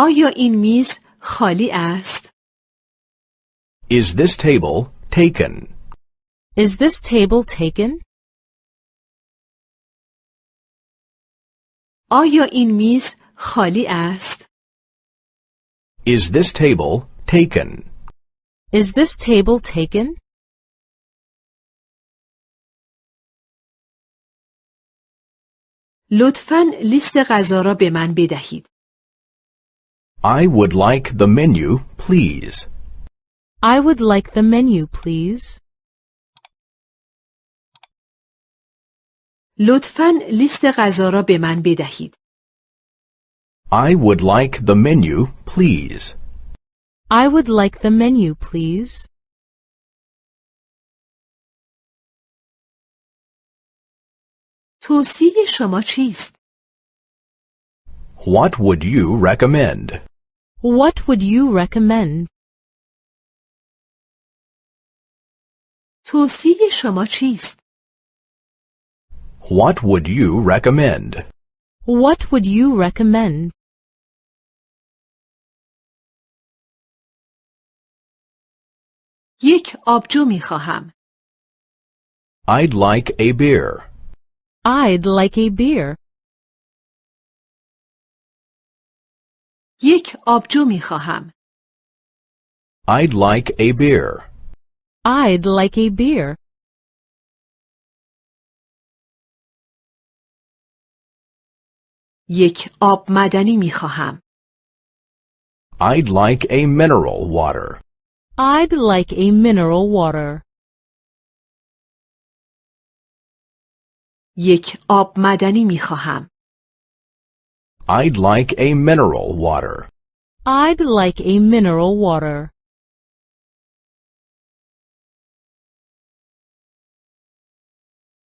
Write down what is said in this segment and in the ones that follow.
آیا این میز خالی است؟ Is this table taken? Is this table taken? آیا این میز خالی است؟ Is this table taken? Is this table taken? لطفاً لیست غذا را به من بدهید. I would like the menu, please. I would like the menu, please. لطفاً لیست غذا را به من بدهید. I would like the menu, please. I would like the menu, please. توصیه شما چیست؟ What would you recommend? What would you recommend? توصیه شما چیست؟ What would you recommend? What would you recommend? یک آبجو می خواهم. I'd like a beer. I'd like a beer. یک آبجو می خواهم. I'd like a beer. I'd like a beer. یک آب معدنی می خواهم. I'd like a mineral water. I'd like a mineral water. یک آب معدنی می خواهم. I'd like a mineral water. I'd like a mineral water.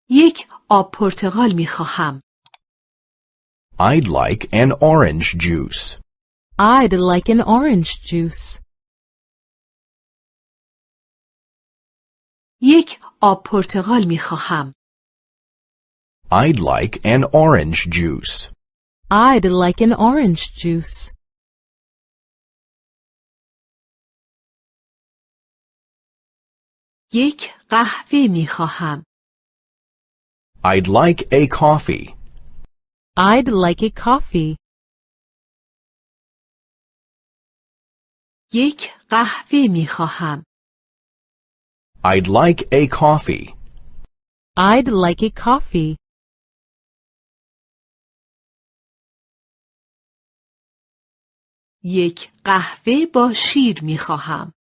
یک آب پرتقال می خواهم. I'd like an orange juice. I'd like an orange juice. یک آب پرتقال می خواهم. I'd like an orange juice. I'd like an orange juice. یک قهوه می خواهم. I'd like a coffee. I'd like a coffee. یک قهوه می خواهم. I'd like a coffee. I'd like a coffee. یک قهوه با شیر می خواهم.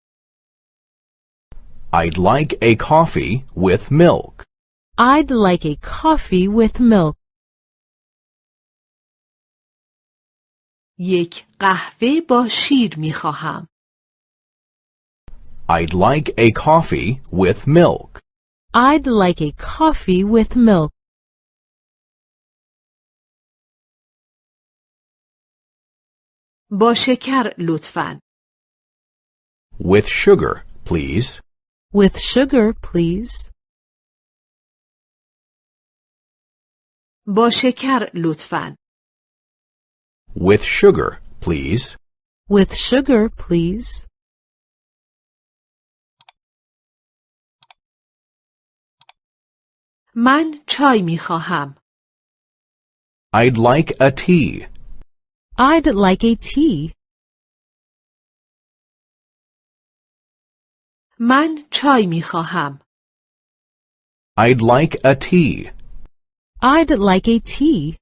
I'd like a coffee with milk. I'd like a coffee with milk. یک قهوه با شیر می خواهم. I'd like a coffee with milk. I'd like a coffee with milk. با شکر لطفاً. With sugar, please. With sugar, please. با شکر لطفاً. With sugar, please. With sugar, please. من چای می خواهم. I'd like a tea. I'd like a tea. من چای می خواهم. I'd like a tea. I'd like a tea.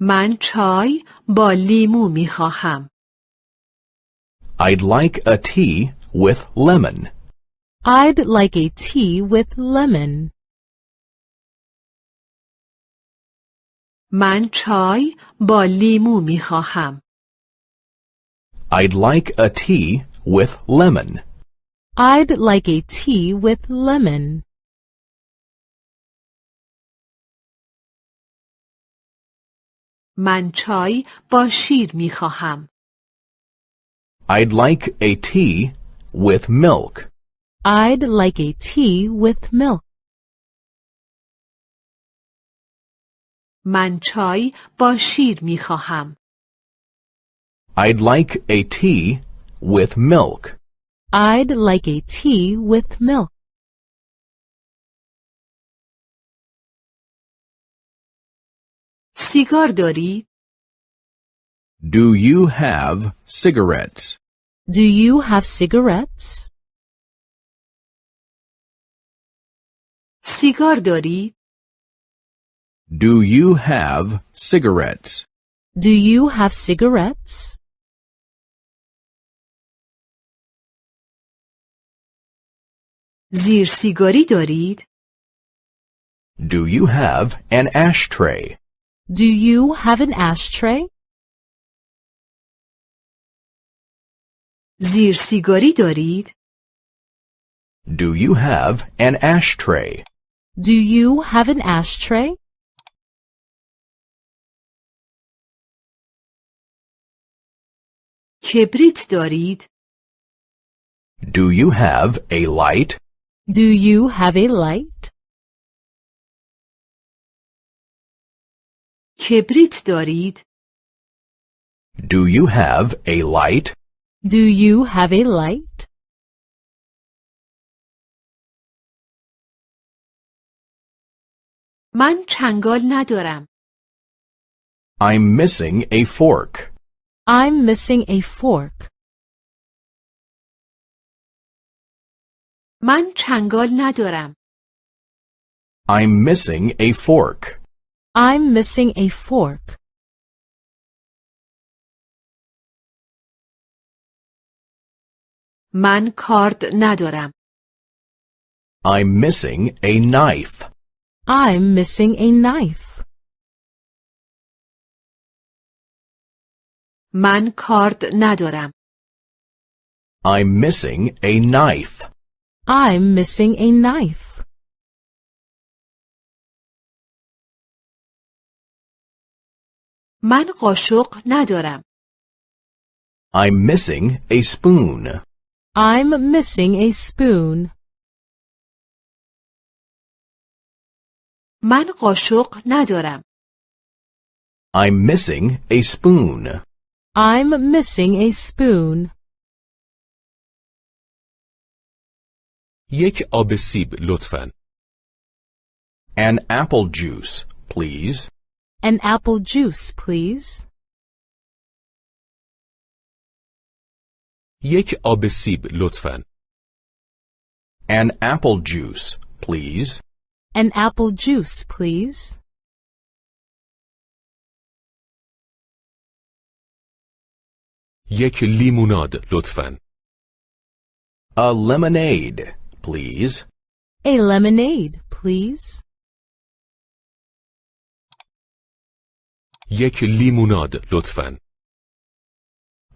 من چای با لیمو می خواهم. I'd like a tea with lemon. I'd like a tea with lemon. من چای با لیمو می خواهم. I'd like a tea with lemon. I'd like a tea with lemon. من چای با شیر می خواهم. I'd like a tea with milk. I'd like a tea with milk. من چای با شیر می خواهم. I'd like a tea with milk. I'd like a tea with milk. سیگار دارید؟ Do you have cigarettes? Do you have cigarettes? سیگار دارید؟ Do you have cigarettes? Do you have cigarettes? زیر سیگاری دارید؟ Do you have an ashtray? Do you have an ashtray? زیر سیگاری دارید؟ Do you have an ashtray? Do you have an ashtray? کبریت دارید؟ Do you have a light? Do you have a light? کبریت دارید؟ Do you have a light? Do you have a light? من چنگال ندارم. I'm missing a fork. I'm missing a fork. من چنگال ندارم. I'm missing a fork. I'm missing a fork. من کارد ندارم. I'm missing a knife. I'm missing a knife. من کارد ندارم. I'm missing a knife. I'm missing a knife. من قاشق ندارم. I'm missing a spoon. I'm missing a spoon. من قاشق ندارم. I'm missing a spoon. I'm missing a spoon. یک آب سیب لطفاً. An apple juice, please. An apple juice, please. یک آب سیب لطفاً. An apple juice, please. An apple juice, please. یک لیموناد لطفاً. A lemonade, please. A lemonade, please. یک لیموناد لطفاً.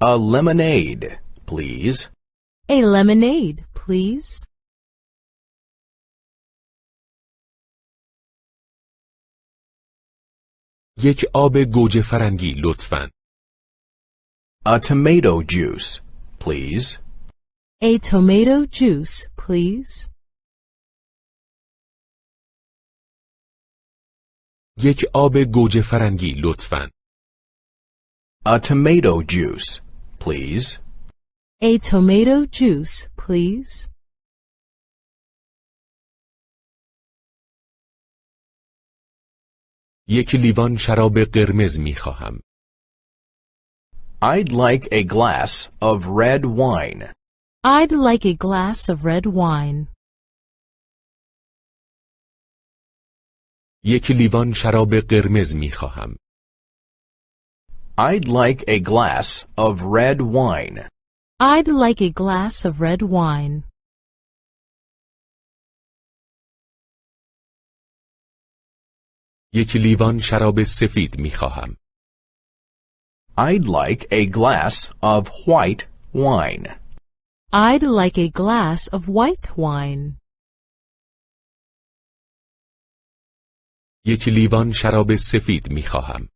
A lemonade, please. A lemonade, please. یک آب گوجه فرنگی لطفاً. A tomato juice, please. A tomato juice, please. یک آب گوجه فرنگی لطفاً. A tomato juice, please. A tomato juice, please. یک لیوان شراب قرمز می خواهم. I'd like a glass of red wine. I'd like a glass of red wine. یک لیوان شراب قرمز می خواهم. I'd like a glass of red wine. I'd like a glass of red wine. یک لیوان شراب سفید می خواهم. I'd like a glass of white wine. I'd like a glass of white wine. یک لیوان شراب سفید می خواهم.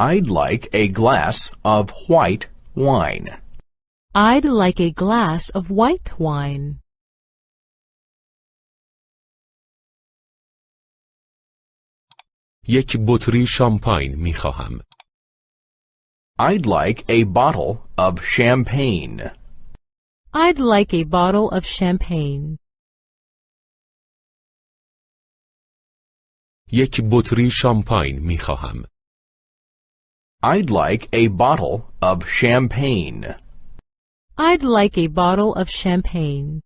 I'd like a glass of white wine. I'd like a glass of white wine. یک بطری شامپاین می خواهم. I'd like a bottle of champagne. I'd like a bottle of champagne. یک بطری شامپاین می خواهم. I'd like a bottle of champagne. I'd like a bottle of champagne.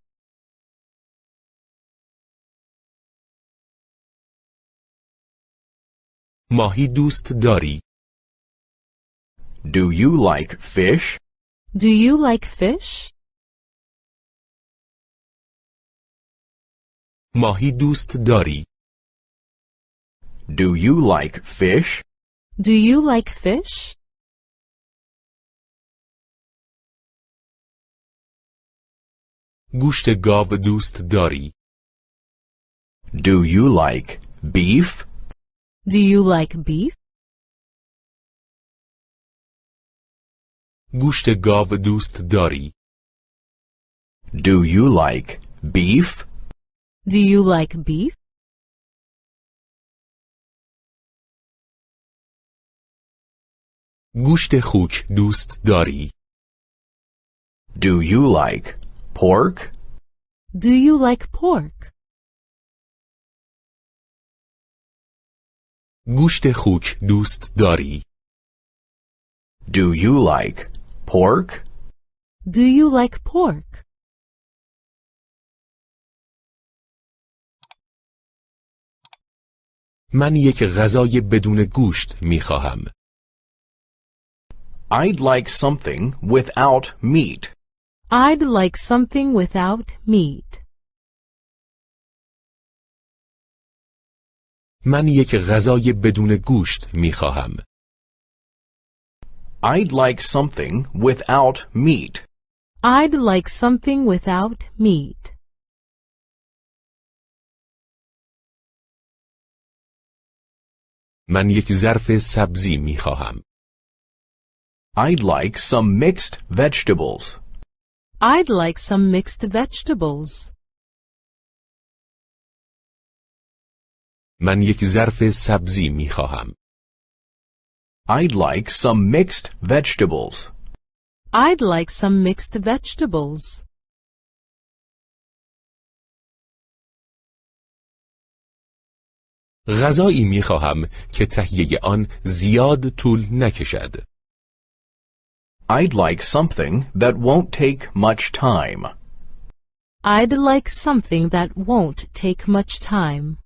ماهی دوست داری؟ Do you like fish? Do you like fish? ماهی دوست داری؟ Do you like fish? Do you like fish? گوشت گاو دوست داری؟ Do you like beef? Do you like beef? گوشت گاو دوست داری؟ Do you like beef? Do you like beef? گوشت خوک دوست داری؟ Do you like pork? Do you like pork? گوشت خوک دوست داری؟ Do you like pork? Do you like pork? من یک غذای بدون گوشت می خواهم. I'd like something without meat. I'd like something without meat. من یک غذای بدون گوشت می خواهم. I'd like something without meat. I'd like something without meat. من یک ظرف سبزی می خواهم. I'd like some mixed vegetables. I'd like some mixed vegetables. من یک ظرف سبزی می خواهم. I'd like some mixed vegetables. I'd like some mixed vegetables. غذایی می خواهم که تهیه آن زیاد طول نکشد. I'd like something that won't take much time. I'd like something that won't take much time.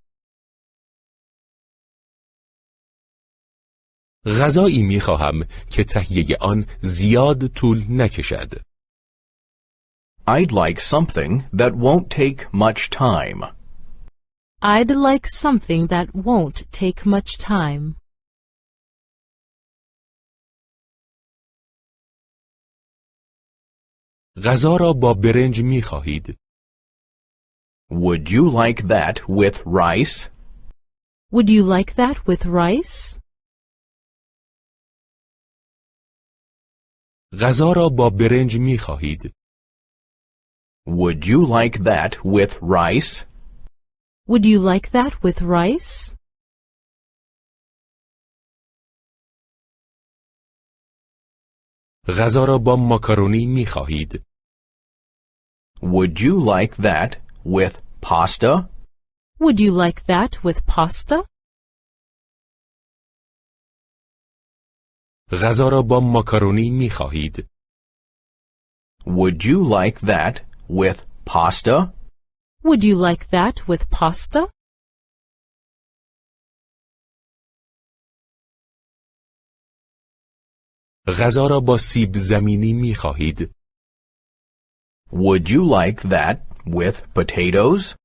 غذایی می خواهم که تهیه آن زیاد طول نکشد. I'd like something that won't take much time. I'd like something that won't take much time. غذا را با برنج می خواهید؟ Would you like that with rice? Would you like that with rice? غذا را با برنج می خواهید؟ Would you like that with rice? Would you like that with rice? غذا را با ماکارونی می خواهید؟ Would you like that with pasta? Would you like that with pasta? غذا را با ماکارونی می خواهید؟ Would you like that with pasta? Would you like that with pasta? غذا را با سیب زمینی می خواهید؟ Would you like that with potatoes?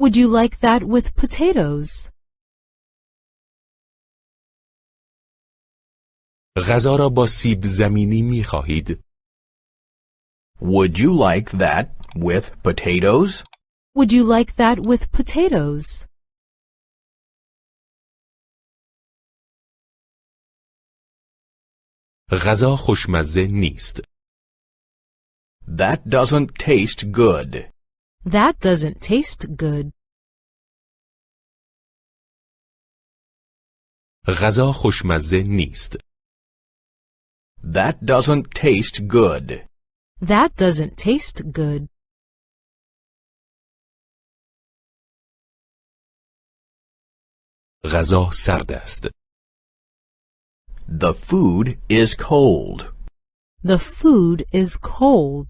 Would you like that with potatoes? غذا را با سیب زمینی می خواهید؟ Would you like that with potatoes? Would you like that with potatoes? غذا خوشمزه نیست. That doesn't taste good. That doesn't taste good. غذا خوشمزه نیست. That doesn't taste good. That doesn't taste good. غذا سرد است. The food is cold. The food is cold.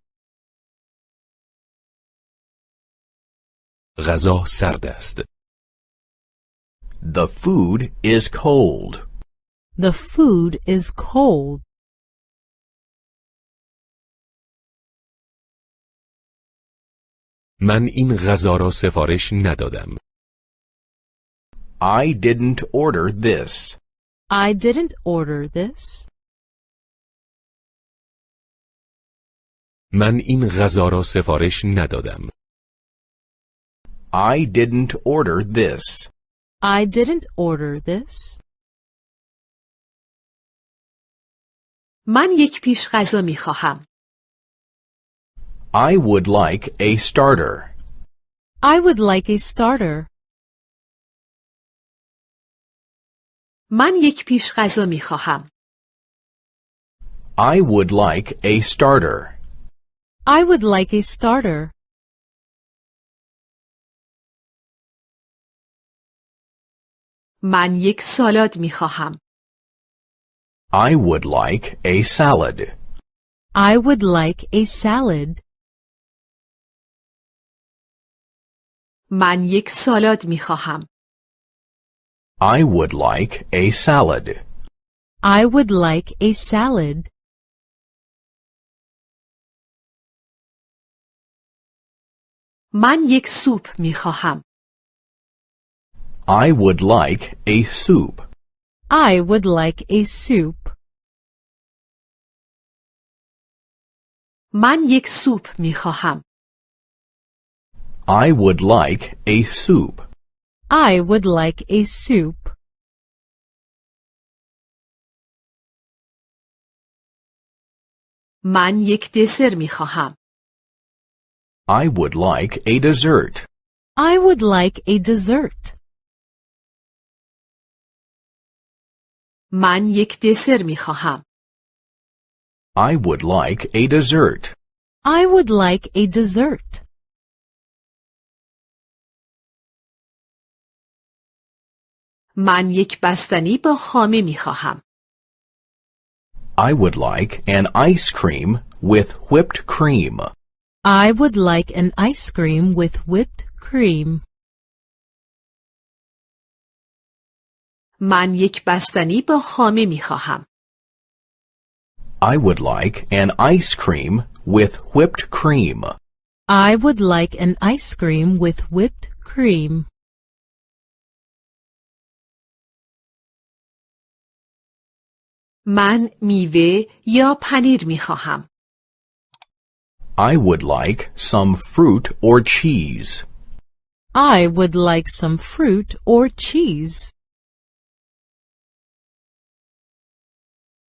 غذا سرد است. The food is cold. The food is cold. من این غذا را سفارش ندادم. I didn't order this. I didn't order this. من این غذا را سفارش ندادم. I didn't order this. I didn't order this. من یک پیش غذا می خواهم. I would like a starter. I would like a starter. من یک پیش غذا می خواهم. I would like a starter. I would like a starter. من یک سالاد می خواهم. I would like a salad. I would like a salad. من یک سالاد می خواهم. I would like a salad. I would like a salad. من یک سوپ می خواهم. I would like a soup. I would like a soup. من یک سوپ می خواهم. I would like a soup. I would like a soup. من یک دسر می خواهم. I would like a dessert. I would like a dessert. من یک دسر می خواهم. I would like a dessert. I would like a dessert. من یک بستنی با خامه می خواهم. I would like an ice cream with whipped cream. I would like an ice cream with whipped cream. من یک بستنی با خامه می خواهم. I would like an ice cream with whipped cream. I would like an ice cream with whipped cream. من میوه یا پنیر می خواهم. I would like some fruit or cheese. I would like some fruit or cheese.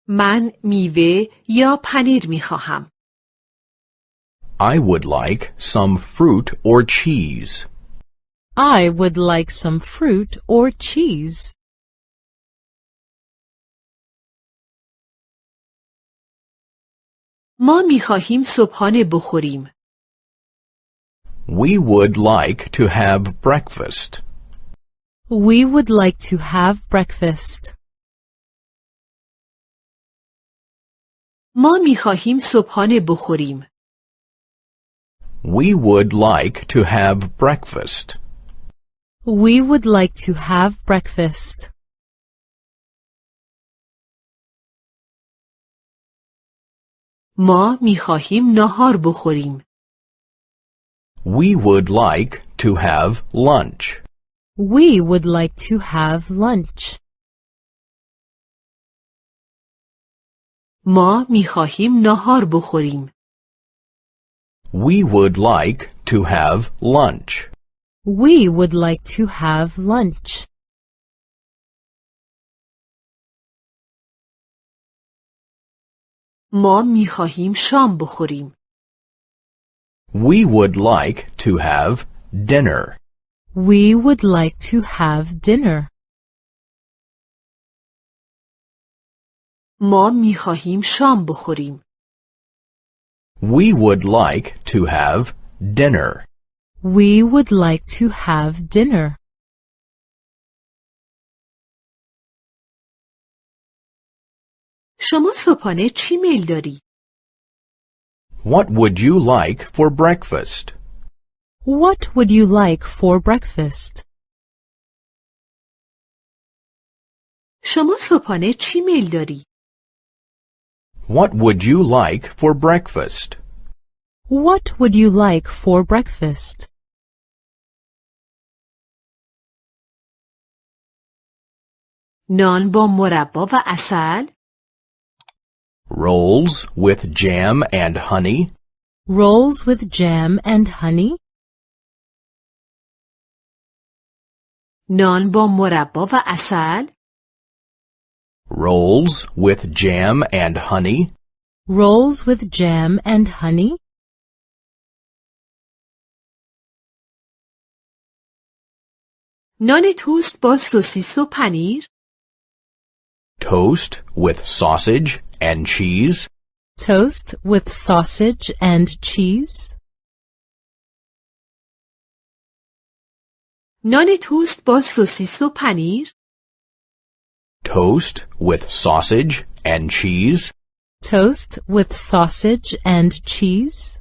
من میوه یا پنیر می خواهم. I would like some fruit or cheese. I would like some fruit or cheese. ما می خواهیم صبحانه بخوریم. We would like to have breakfast. We would like to have breakfast. ما می خواهیم صبحانه بخوریم. We would like to have breakfast. We would like to have breakfast. ما می خواهیم ناهار بخوریم. We would like to have lunch. We would like to have lunch. ما می خواهیم ناهار بخوریم. We would like to have lunch. We would like to have lunch. ما می خواهیم شام بخوریم. We would like to have dinner. We would like to have dinner. ما می خواهیم شام بخوریم. We would like to have dinner. We would like to have dinner. شما صبحانه چی میل داری؟ What would you like for breakfast? What would you like for breakfast? شما صبحانه چی میل داری؟ What would you like for breakfast? What would you like for breakfast? نان با مربا و عسل؟ Rolls with jam and honey? Rolls with jam and honey? نان با مربا و عسل؟ Rolls with jam and honey? Rolls with jam and honey? نان توست با سوسیس و پنیر؟ Toast with sausage and cheese? Toast with sausage and cheese? نان توست با سوسیس و پنیر؟ Toast with sausage and cheese? Toast with sausage and cheese?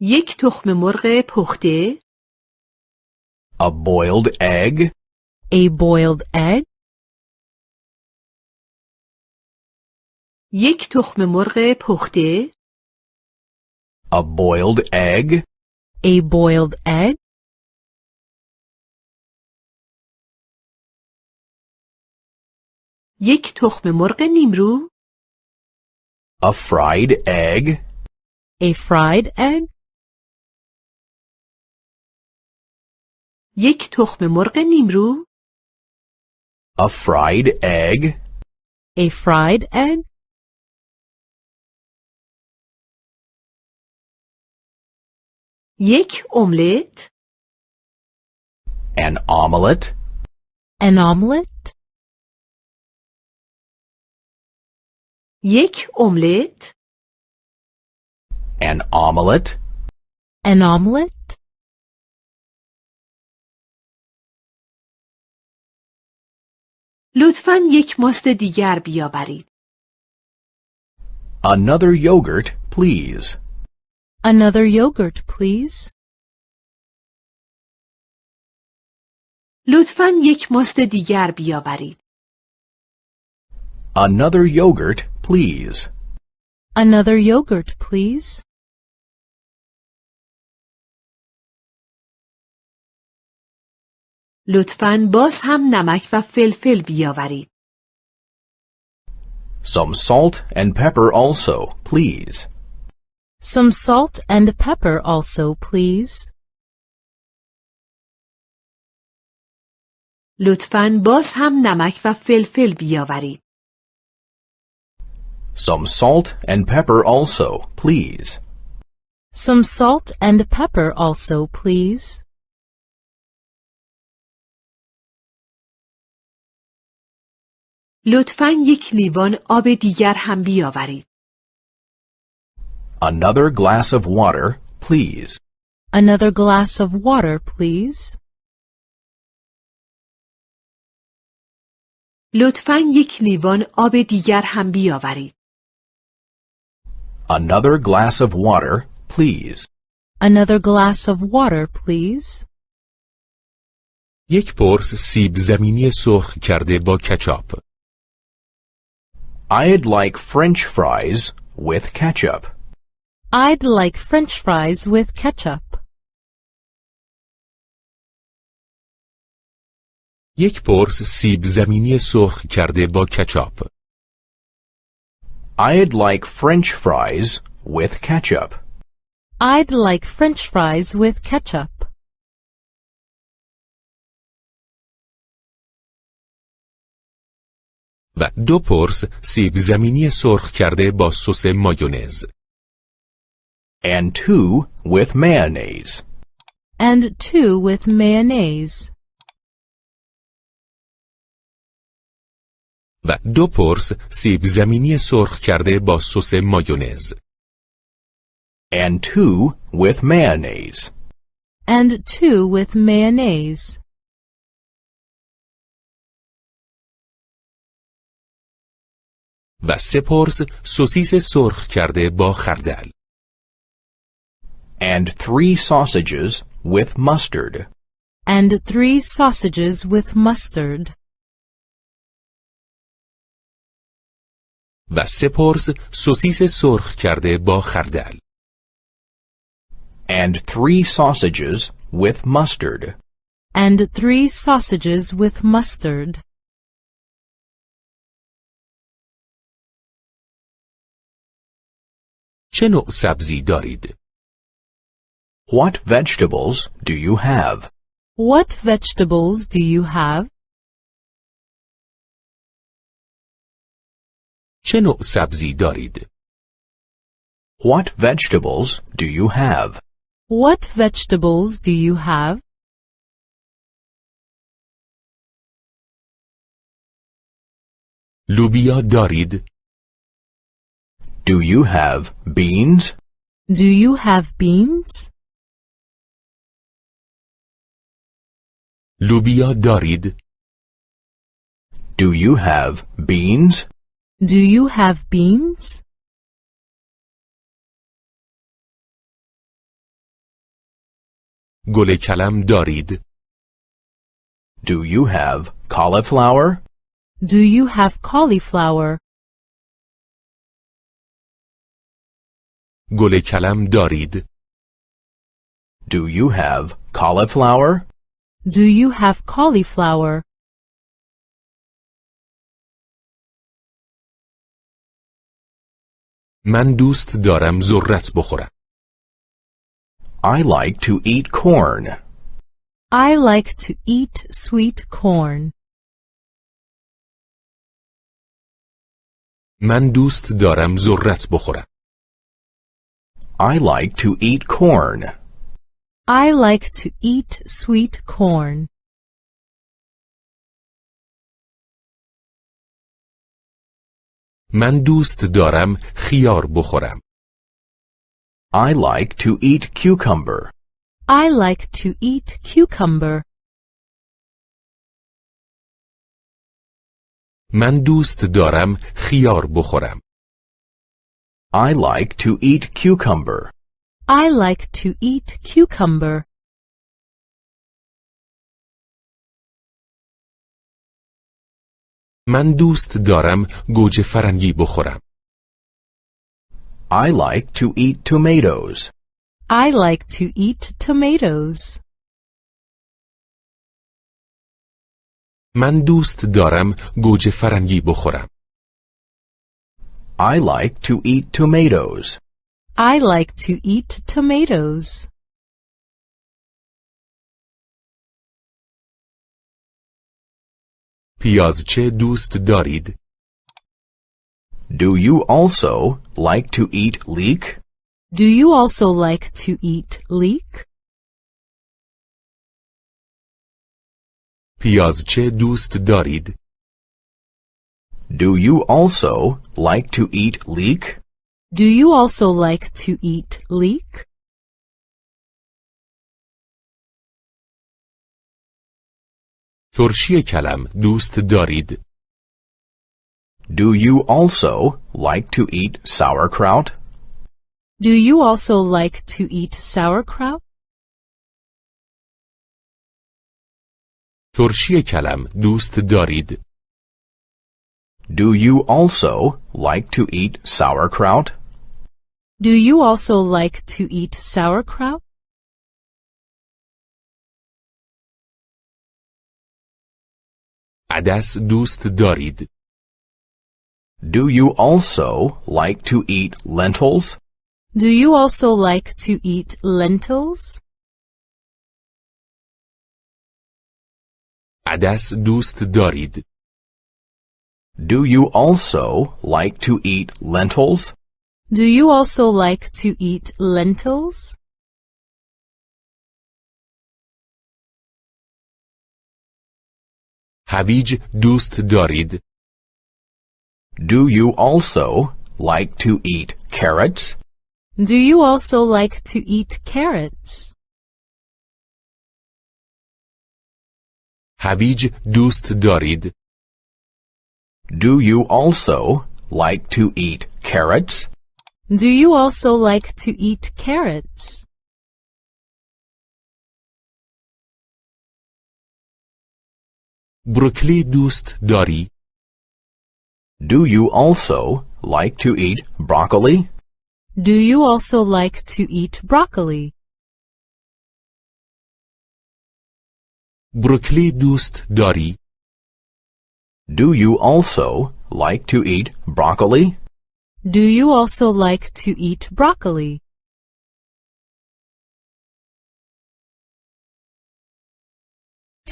یک تخم مرغ پخته؟ A boiled egg? A boiled egg? یک تخم مرغ پخته؟ A boiled egg? A boiled egg? یک تخم مرغ نیمرو؟ A fried egg? A fried egg? یک تخم مرغ نیمرو؟ A fried egg? A fried egg? یک املت؟ An omelette? An omelette? یک املت؟ An omelette? An omelette? لطفا یک ماست دیگر بیاورید. Another yogurt, please. Another yogurt, please. لطفا یک ماست دیگر بیاورید. Another yogurt, please. Another yogurt, please. لطفا باز هم نمک و فلفل بیاورید. Some salt and pepper also, please. Some salt and pepper also, please. لطفا باز هم نمک و فلفل بیاورید. Some salt and pepper also, please. Some salt and pepper also, please. لطفا یک لیوان آب دیگر هم بیاورید. Another glass of water, please. Another glass of water, please. لطفا یک لیوان آب دیگر هم بیاورید. Another glass of water, please. Another glass of water, please. یک پرس سیب زمینی سرخ کرده با کچاپ. I'd like French fries with ketchup. I'd like french fries with ketchup. یک پرس سیب زمینی سرخ کرده با کچاپ. I'd like French fries with ketchup. I'd like french fries with ketchup. و دو پرس سیب زمینی سرخ کرده با سس مایونز. And two with mayonnaise. And two with mayonnaise. و دو پرس سیب زمینی سرخ کرده با سس مایونز. And two with mayonnaise. And two with mayonnaise. و سه پرس سوسیس سرخ کرده با خردل. and three sausages with mustard. and three sausages with mustard. و سه پرس سوسیس سرخ کرده با خردل. and three sausages with mustard. and three sausages with mustard. چه نوع سبزی دارید؟ What vegetables do you have? What vegetables do you have? چه نوع سبزی دارید؟ What vegetables do you have? What vegetables do you have? لوبیا دارید؟ Do you have beans? Do you have beans? لوبیا دارید؟ Do you have beans? Do you have beans? گل کلم دارید؟ Do you have cauliflower? Do you have cauliflower? گل کلم دارید؟ Do you have cauliflower? Do you have cauliflower? من دوست دارم ذرت بخورم. I like to eat corn. I like to eat sweet corn. من دوست دارم ذرت بخورم. I like to eat corn. I like to eat sweet corn. من دوست دارم خیار بخورم. I like to eat cucumber. I like to eat cucumber. من دوست دارم خیار بخورم. I like to eat cucumber. I like to eat cucumber. من دوست دارم گوجه فرنگی بخورم. I like to eat tomatoes. I like to eat tomatoes. من دوست دارم گوجه فرنگی بخورم. I like to eat tomatoes. I like to eat tomatoes. پیازچه دوست دارید؟ Do you also like to eat leek? Do you also like to eat leek? پیازچه دوست دارید؟ Do you also like to eat leek? Do you also like to eat leek? ترشی کلم دوست دارید؟ Do you also like to eat sauerkraut? Do you also like to eat sauerkraut? ترشی کلم دوست دارید؟ Do you also like to eat sauerkraut? Do you also like to eat sauerkraut? عدس دوست دارید؟ Do you also like to eat lentils? Do you also like to eat lentils? عدس دوست دارید؟ Do you also like to eat lentils? Do you also like to eat lentils? هویج دوست دارید؟ Do you also like to eat carrots? Do you also like to eat carrots? هویج دوست دارید؟ Do you also like to eat carrots? Do you also like to eat carrots? بروکلی دوست داری؟ Do you also like to eat broccoli? Do you also like to eat broccoli? بروکلی دوست داری؟ Do you also like to eat broccoli? Do you also like to eat broccoli?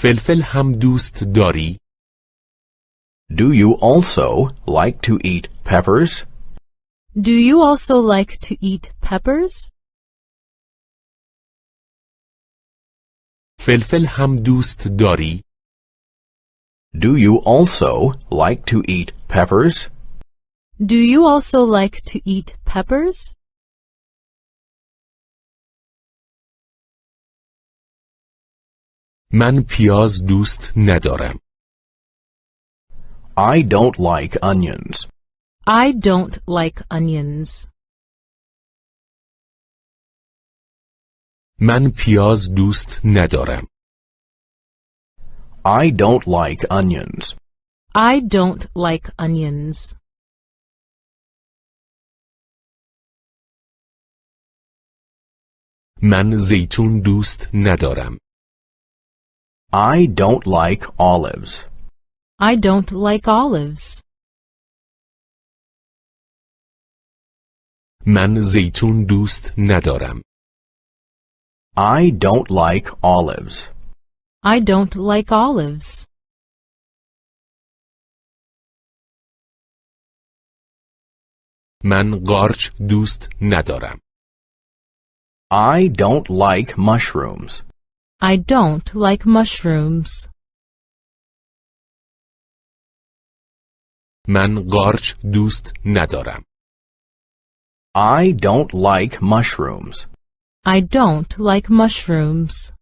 فلفل هم دوست داری؟ Do you also like to eat peppers? Do you also like to eat peppers? فلفل هم دوست داری؟ Do you also like to eat peppers? Do you also like to eat peppers? من پیاز دوست ندارم. I don't like onions. I don't like onions. من پیاز دوست ندارم. I don't like onions. I don't like onions. من زیتون دوست ندارم. I don't like olives. I don't like olives. من زیتون دوست ندارم. I don't like olives. I don't like olives. من قارچ دوست ندارم. I don't like mushrooms. I don't like mushrooms. من قارچ دوست ندارم. I don't like mushrooms. I don't like mushrooms.